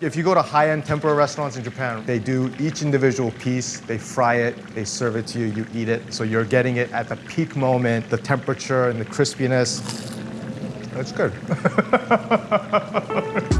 If you go to high-end tempura restaurants in Japan, they do each individual piece, they fry it, they serve it to you, you eat it. So you're getting it at the peak moment, the temperature and the crispiness. That's good.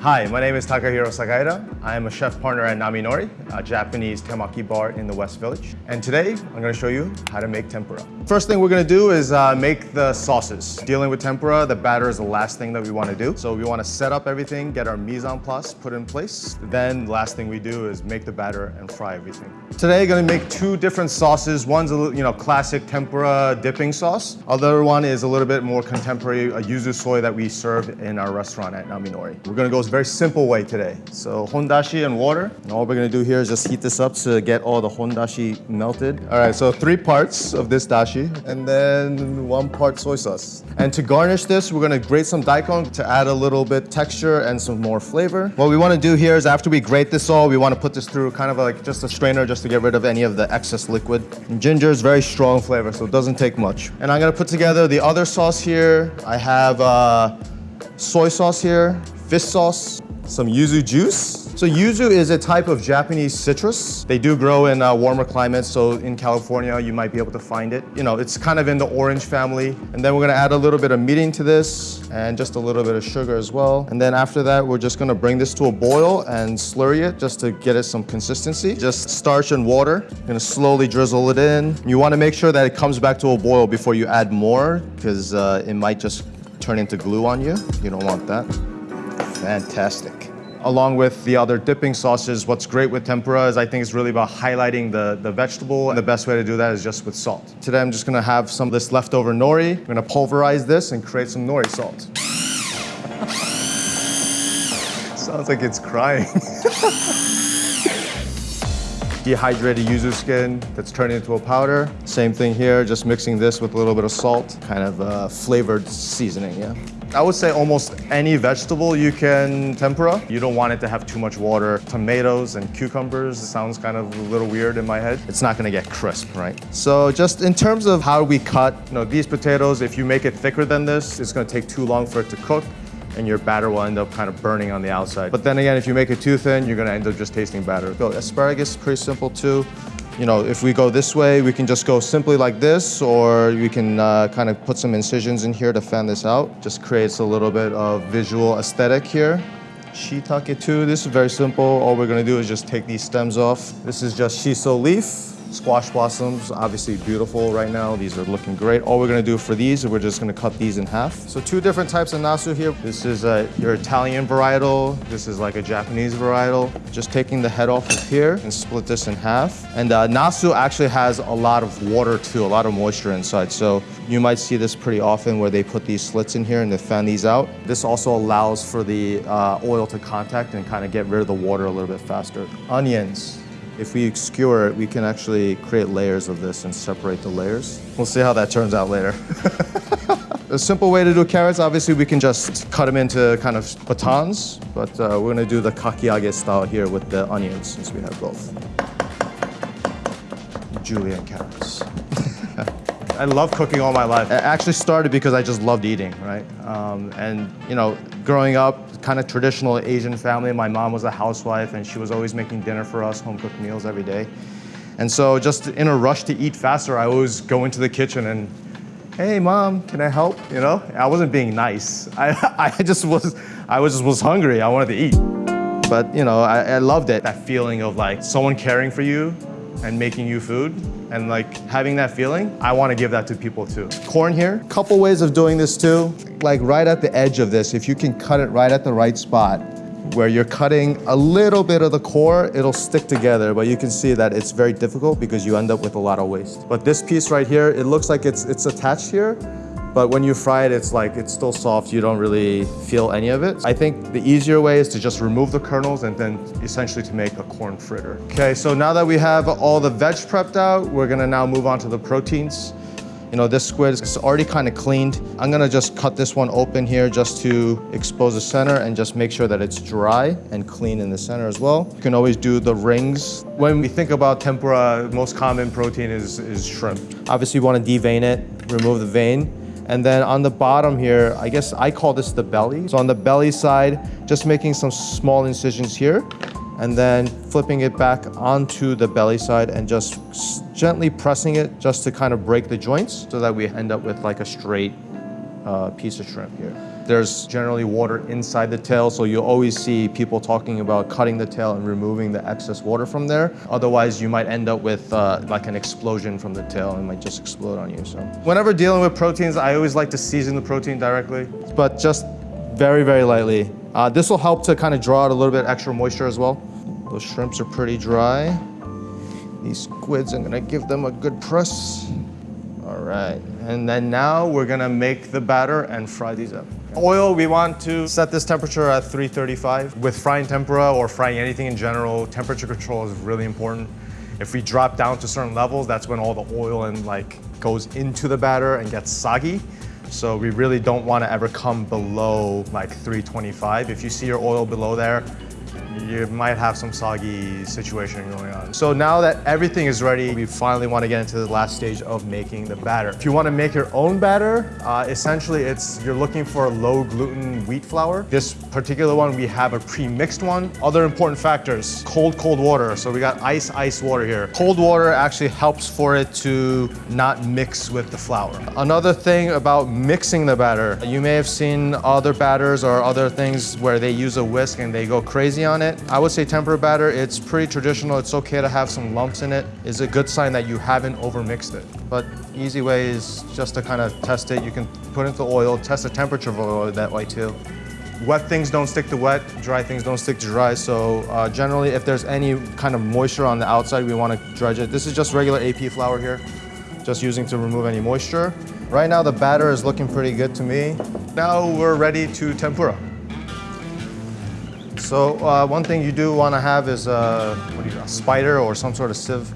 Hi, my name is Takahiro Sagaida. I am a chef partner at Naminori, a Japanese temaki bar in the West Village. And today, I'm gonna show you how to make tempura. First thing we're gonna do is uh, make the sauces. Dealing with tempura, the batter is the last thing that we wanna do. So we wanna set up everything, get our mise en place put in place. Then last thing we do is make the batter and fry everything. Today, gonna make two different sauces. One's a you know classic tempura dipping sauce. Other one is a little bit more contemporary, a yuzu soy that we serve in our restaurant at Naminori. We're gonna go very simple way today. So hondashi and water. And all we're gonna do here is just heat this up to get all the hondashi melted. All right, so three parts of this dashi and then one part soy sauce. And to garnish this, we're gonna grate some daikon to add a little bit texture and some more flavor. What we wanna do here is after we grate this all, we wanna put this through kind of like just a strainer just to get rid of any of the excess liquid. And ginger is very strong flavor, so it doesn't take much. And I'm gonna put together the other sauce here. I have uh, soy sauce here, fish sauce, some yuzu juice. So yuzu is a type of Japanese citrus. They do grow in uh, warmer climates, so in California you might be able to find it. You know, it's kind of in the orange family. And then we're gonna add a little bit of mirin to this and just a little bit of sugar as well. And then after that, we're just gonna bring this to a boil and slurry it just to get it some consistency. Just starch and water. Gonna slowly drizzle it in. You wanna make sure that it comes back to a boil before you add more because uh, it might just turn into glue on you. You don't want that. Fantastic. Along with the other dipping sauces, what's great with tempura is I think it's really about highlighting the, the vegetable. And the best way to do that is just with salt. Today I'm just gonna have some of this leftover nori. I'm gonna pulverize this and create some nori salt. Sounds like it's crying. Dehydrated yuzu skin that's turned into a powder. Same thing here, just mixing this with a little bit of salt, kind of uh, flavored seasoning, yeah. I would say almost any vegetable you can tempura. You don't want it to have too much water. Tomatoes and cucumbers sounds kind of a little weird in my head. It's not gonna get crisp, right? So just in terms of how we cut, you know, these potatoes, if you make it thicker than this, it's gonna take too long for it to cook and your batter will end up kind of burning on the outside. But then again, if you make it too thin, you're gonna end up just tasting batter. So asparagus, is pretty simple too. You know, if we go this way, we can just go simply like this, or we can uh, kind of put some incisions in here to fan this out. Just creates a little bit of visual aesthetic here. Shiitake too, this is very simple. All we're gonna do is just take these stems off. This is just shiso leaf. Squash blossoms, obviously beautiful right now. These are looking great. All we're gonna do for these, we're just gonna cut these in half. So two different types of nasu here. This is uh, your Italian varietal. This is like a Japanese varietal. Just taking the head off of here and split this in half. And uh, nasu actually has a lot of water too, a lot of moisture inside. So you might see this pretty often where they put these slits in here and they fan these out. This also allows for the uh, oil to contact and kind of get rid of the water a little bit faster. Onions. If we skewer it, we can actually create layers of this and separate the layers. We'll see how that turns out later. A simple way to do carrots, obviously we can just cut them into kind of batons, but uh, we're gonna do the kakiage style here with the onions since we have both. Julienne carrots. I love cooking all my life. It actually started because I just loved eating, right? Um, and you know, growing up, kind of traditional Asian family. My mom was a housewife and she was always making dinner for us, home cooked meals every day. And so just in a rush to eat faster, I always go into the kitchen and, hey mom, can I help? You know, I wasn't being nice. I, I just was, I was just was hungry. I wanted to eat. But you know, I, I loved it. That feeling of like someone caring for you and making you food and like having that feeling, I want to give that to people too. Corn here, couple ways of doing this too. Like right at the edge of this, if you can cut it right at the right spot, where you're cutting a little bit of the core, it'll stick together, but you can see that it's very difficult because you end up with a lot of waste. But this piece right here, it looks like it's, it's attached here, but when you fry it, it's like, it's still soft. You don't really feel any of it. I think the easier way is to just remove the kernels and then essentially to make a corn fritter. Okay, so now that we have all the veg prepped out, we're gonna now move on to the proteins. You know, this squid is already kind of cleaned. I'm gonna just cut this one open here just to expose the center and just make sure that it's dry and clean in the center as well. You can always do the rings. When we think about tempura, most common protein is, is shrimp. Obviously you wanna devein it, remove the vein, And then on the bottom here, I guess I call this the belly. So on the belly side, just making some small incisions here and then flipping it back onto the belly side and just gently pressing it just to kind of break the joints so that we end up with like a straight uh, piece of shrimp here. There's generally water inside the tail, so you'll always see people talking about cutting the tail and removing the excess water from there. Otherwise, you might end up with uh, like an explosion from the tail and might just explode on you. So whenever dealing with proteins, I always like to season the protein directly, but just very, very lightly. Uh, this will help to kind of draw out a little bit extra moisture as well. Those shrimps are pretty dry. These squids, I'm gonna give them a good press. All right, and then now we're gonna make the batter and fry these up. Oil, we want to set this temperature at 335. With frying tempura or frying anything in general, temperature control is really important. If we drop down to certain levels, that's when all the oil and like goes into the batter and gets soggy. So we really don't want to ever come below like 325. If you see your oil below there, you might have some soggy situation going on. So now that everything is ready, we finally want to get into the last stage of making the batter. If you want to make your own batter, uh, essentially it's you're looking for low gluten wheat flour. This particular one, we have a pre-mixed one. Other important factors, cold, cold water. So we got ice, ice water here. Cold water actually helps for it to not mix with the flour. Another thing about mixing the batter, you may have seen other batters or other things where they use a whisk and they go crazy on it I would say tempura batter, it's pretty traditional. It's okay to have some lumps in it. It's a good sign that you haven't overmixed it. But easy way is just to kind of test it. You can put it into oil, test the temperature of oil that way too. Wet things don't stick to wet, dry things don't stick to dry. So uh, generally, if there's any kind of moisture on the outside, we want to dredge it. This is just regular AP flour here, just using to remove any moisture. Right now, the batter is looking pretty good to me. Now we're ready to tempura. So uh, one thing you do want to have is a, do you, a spider or some sort of sieve.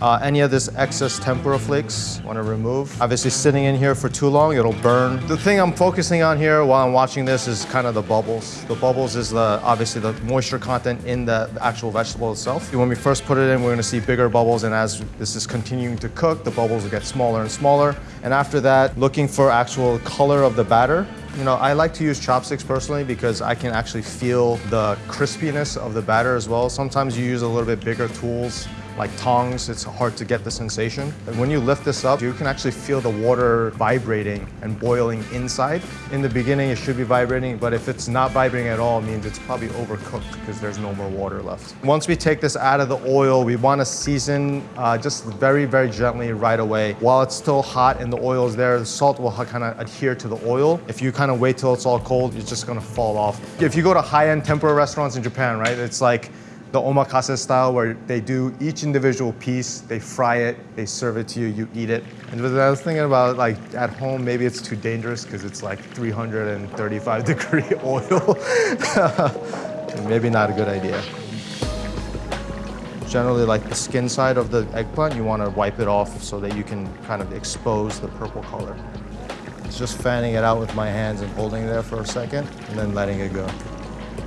Uh, any of this excess tempura flakes want to remove. Obviously sitting in here for too long, it'll burn. The thing I'm focusing on here while I'm watching this is kind of the bubbles. The bubbles is the obviously the moisture content in the actual vegetable itself. When we first put it in, we're going to see bigger bubbles and as this is continuing to cook, the bubbles will get smaller and smaller. And after that, looking for actual color of the batter. You know, I like to use chopsticks personally because I can actually feel the crispiness of the batter as well. Sometimes you use a little bit bigger tools like tongs, it's hard to get the sensation. And when you lift this up, you can actually feel the water vibrating and boiling inside. In the beginning, it should be vibrating, but if it's not vibrating at all, it means it's probably overcooked because there's no more water left. Once we take this out of the oil, we want to season uh, just very, very gently right away. While it's still hot and the oil is there, the salt will kind of adhere to the oil. If you kind of wait till it's all cold, it's just going to fall off. If you go to high-end tempura restaurants in Japan, right, it's like the omakase style where they do each individual piece, they fry it, they serve it to you, you eat it. And I was thinking about like at home, maybe it's too dangerous because it's like 335 degree oil. maybe not a good idea. Generally like the skin side of the eggplant, you want to wipe it off so that you can kind of expose the purple color. It's just fanning it out with my hands and holding it there for a second and then letting it go.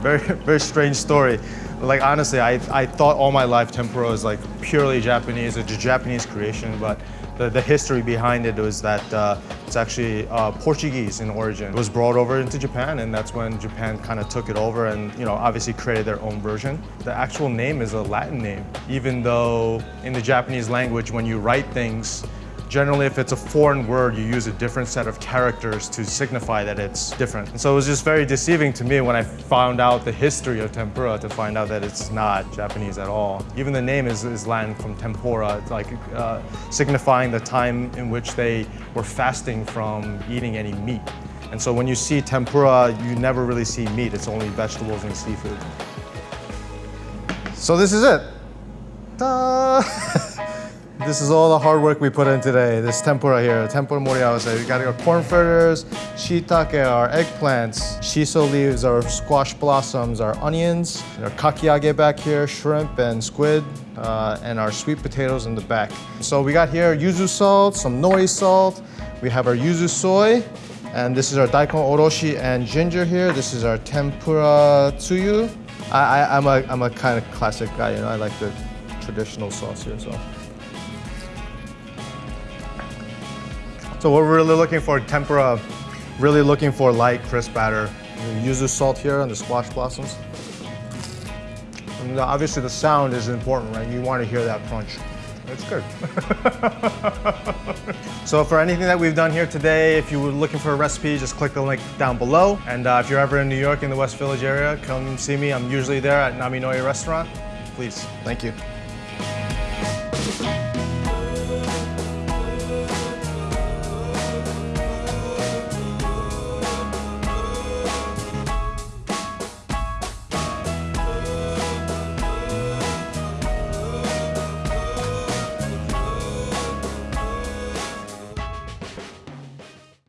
Very, very strange story. Like honestly, I, I thought all my life tempura was like purely Japanese, it's a Japanese creation, but the, the history behind it was that uh, it's actually uh, Portuguese in origin. It was brought over into Japan and that's when Japan kind of took it over and you know obviously created their own version. The actual name is a Latin name, even though in the Japanese language when you write things, Generally, if it's a foreign word, you use a different set of characters to signify that it's different. And so it was just very deceiving to me when I found out the history of tempura to find out that it's not Japanese at all. Even the name is, is Latin from tempora, like uh, signifying the time in which they were fasting from eating any meat. And so when you see tempura, you never really see meat, it's only vegetables and seafood. So this is it. This is all the hard work we put in today. This tempura here, tempura moriawase. We got our corn fritters, shiitake, our eggplants, shiso leaves, our squash blossoms, our onions, our kakiage back here, shrimp and squid, uh, and our sweet potatoes in the back. So we got here yuzu salt, some nori salt. We have our yuzu soy, and this is our daikon oroshi and ginger here. This is our tempura tsuyu. I, I, I'm a, I'm a kind of classic guy, you know, I like the traditional sauce here, so. So we're really looking for tempura, really looking for light, crisp batter. Use the salt here on the squash blossoms. And obviously the sound is important, right? You want to hear that crunch. It's good. so for anything that we've done here today, if you were looking for a recipe, just click the link down below. And uh, if you're ever in New York in the West Village area, come see me. I'm usually there at Naminori Restaurant. Please, thank you.